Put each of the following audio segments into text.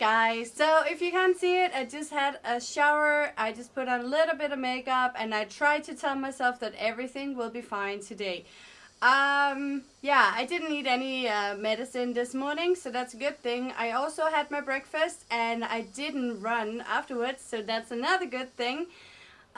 guys. So if you can't see it, I just had a shower. I just put on a little bit of makeup and I tried to tell myself that everything will be fine today. Um, yeah, I didn't need any uh, medicine this morning, so that's a good thing. I also had my breakfast and I didn't run afterwards, so that's another good thing.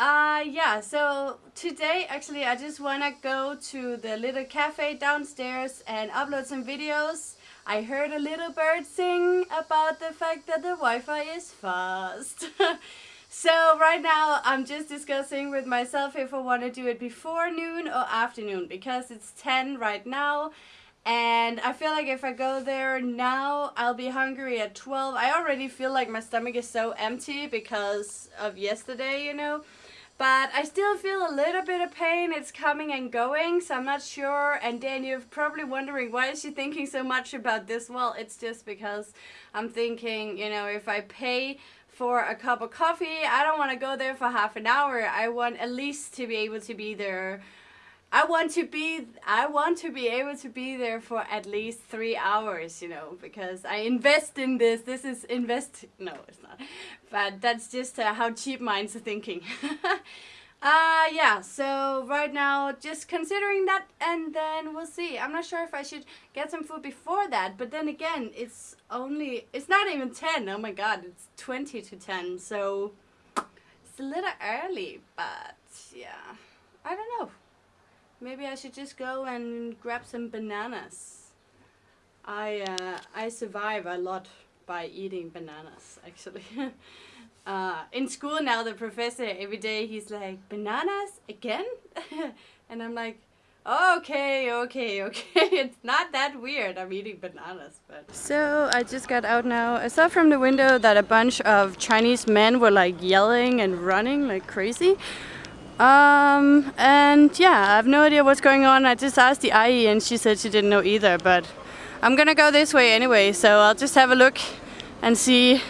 Uh, yeah, so today actually I just want to go to the little cafe downstairs and upload some videos. I heard a little bird sing about the fact that the Wi-Fi is fast. so right now I'm just discussing with myself if I want to do it before noon or afternoon because it's 10 right now and I feel like if I go there now I'll be hungry at 12. I already feel like my stomach is so empty because of yesterday, you know. But I still feel a little bit of pain. It's coming and going, so I'm not sure. And then you're probably wondering, why is she thinking so much about this? Well, it's just because I'm thinking, you know, if I pay for a cup of coffee, I don't want to go there for half an hour. I want at least to be able to be there I want to be I want to be able to be there for at least three hours, you know, because I invest in this. This is invest. No, it's not. But that's just uh, how cheap minds are thinking. uh yeah. So right now, just considering that, and then we'll see. I'm not sure if I should get some food before that, but then again, it's only it's not even ten. Oh my god, it's twenty to ten. So it's a little early, but yeah, I don't know. Maybe I should just go and grab some bananas. I uh, I survive a lot by eating bananas actually. uh, in school now the professor every day he's like bananas again? And I'm like okay okay okay. It's not that weird. I'm eating bananas but so I just got out now. I saw from the window that a bunch of Chinese men were like yelling and running like crazy um, and yeah, I have no idea what's going on. I just asked the ayi and she said she didn't know either, but I'm gonna go this way anyway, so I'll just have a look and see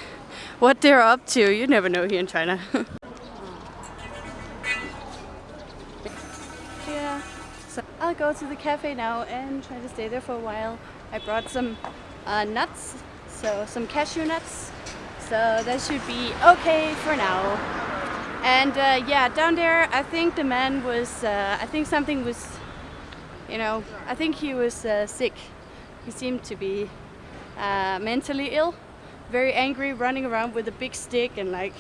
what they're up to. You never know here in China. yeah, so I'll go to the cafe now and try to stay there for a while. I brought some uh, nuts, so some cashew nuts, so that should be okay for now. And uh, yeah, down there, I think the man was, uh, I think something was, you know, I think he was uh, sick. He seemed to be uh, mentally ill, very angry, running around with a big stick and like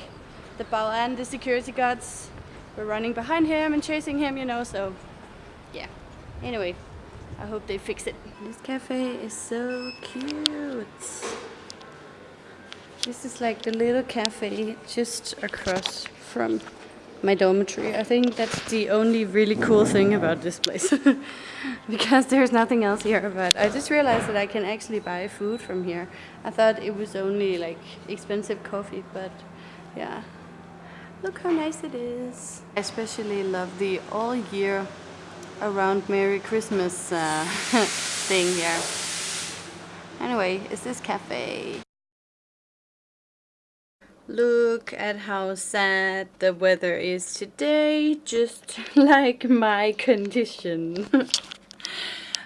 the and the security guards, were running behind him and chasing him, you know, so yeah. Anyway, I hope they fix it. This cafe is so cute. This is like the little cafe just across from my dormitory. I think that's the only really cool thing about this place. because there's nothing else here, but I just realized that I can actually buy food from here. I thought it was only like expensive coffee, but yeah. Look how nice it is. I especially love the all year around Merry Christmas uh, thing here. Anyway, it's this cafe? Look at how sad the weather is today, just like my condition.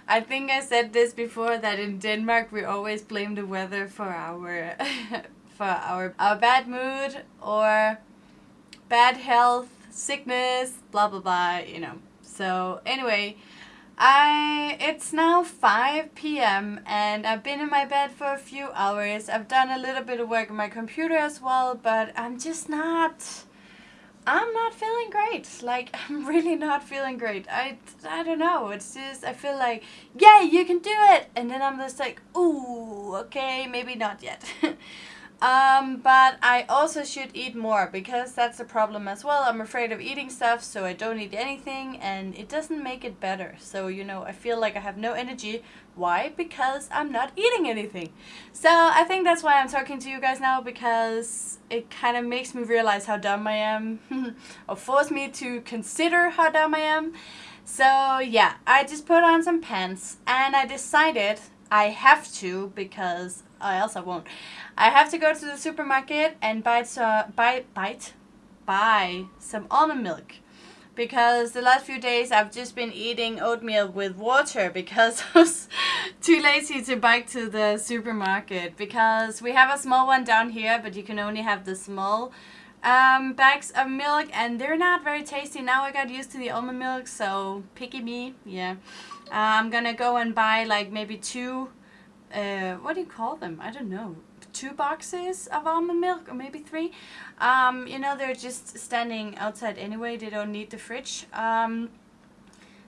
I think I said this before that in Denmark we always blame the weather for our for our our bad mood or bad health, sickness, blah blah blah, you know. So anyway, I it's now 5 p.m. and I've been in my bed for a few hours. I've done a little bit of work on my computer as well, but I'm just not I'm not feeling great. Like I'm really not feeling great. I I don't know. It's just I feel like, "Yeah, you can do it." And then I'm just like, "Ooh, okay, maybe not yet." Um, but I also should eat more because that's a problem as well. I'm afraid of eating stuff, so I don't eat anything and it doesn't make it better. So, you know, I feel like I have no energy. Why? Because I'm not eating anything. So I think that's why I'm talking to you guys now because it kind of makes me realize how dumb I am or force me to consider how dumb I am. So yeah, I just put on some pants and I decided I have to because or else I won't. I have to go to the supermarket and buy some, buy, bite, buy some almond milk because the last few days I've just been eating oatmeal with water because I was too lazy to bike to the supermarket because we have a small one down here but you can only have the small um, bags of milk and they're not very tasty. Now I got used to the almond milk so picky me, yeah. I'm gonna go and buy like maybe two, uh, what do you call them? I don't know two boxes of almond milk or maybe three. Um, you know, they're just standing outside anyway. They don't need the fridge. Um,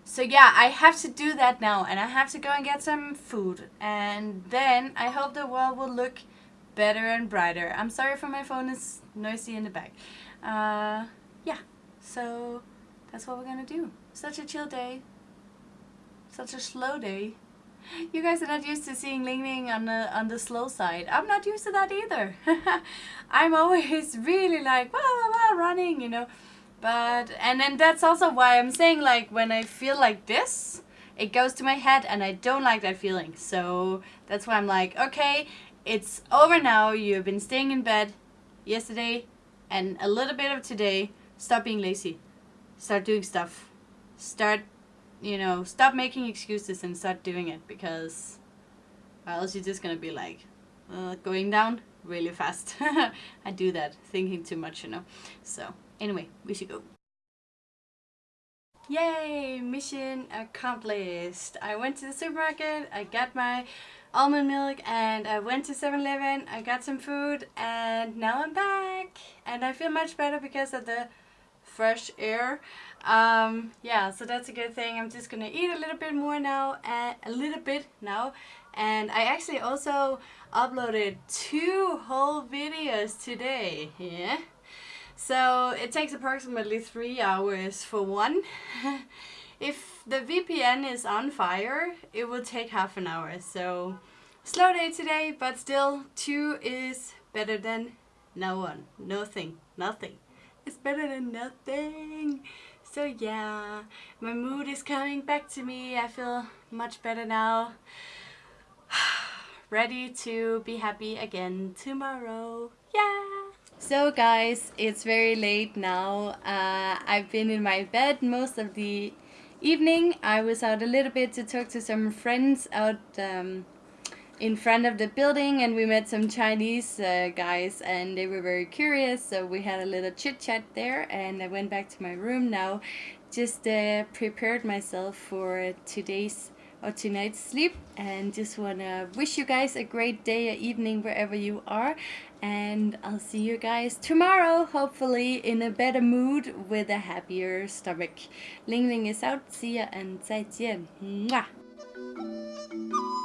so yeah, I have to do that now and I have to go and get some food. And then I hope the world will look better and brighter. I'm sorry for my phone is noisy in the back. Uh, yeah, so that's what we're gonna do. Such a chill day. Such a slow day. You guys are not used to seeing Ling Ling on the on the slow side. I'm not used to that either. I'm always really like wah, wah, wah, running, you know. But and then that's also why I'm saying like when I feel like this, it goes to my head and I don't like that feeling. So that's why I'm like, okay, it's over now. You've been staying in bed yesterday and a little bit of today. Stop being lazy. Start doing stuff. Start you know, stop making excuses and start doing it because else you're just gonna be like uh, going down really fast. I do that, thinking too much, you know. So anyway, we should go. Yay! Mission accomplished! I went to the supermarket, I got my almond milk and I went to 7-Eleven, I got some food and now I'm back! And I feel much better because of the fresh air. Um, yeah, so that's a good thing. I'm just gonna eat a little bit more now, and a little bit now. And I actually also uploaded two whole videos today. Yeah. So it takes approximately three hours for one. if the VPN is on fire, it will take half an hour. So slow day today, but still two is better than no one, nothing, nothing. It's better than nothing. So yeah, my mood is coming back to me. I feel much better now. Ready to be happy again tomorrow. Yeah! So guys, it's very late now. Uh, I've been in my bed most of the evening. I was out a little bit to talk to some friends out um, in front of the building and we met some Chinese uh, guys and they were very curious so we had a little chit chat there and I went back to my room now just uh, prepared myself for today's or tonight's sleep and just wanna wish you guys a great day or evening wherever you are and I'll see you guys tomorrow hopefully in a better mood with a happier stomach. Ling Ling is out, see ya and 再见. Mwah!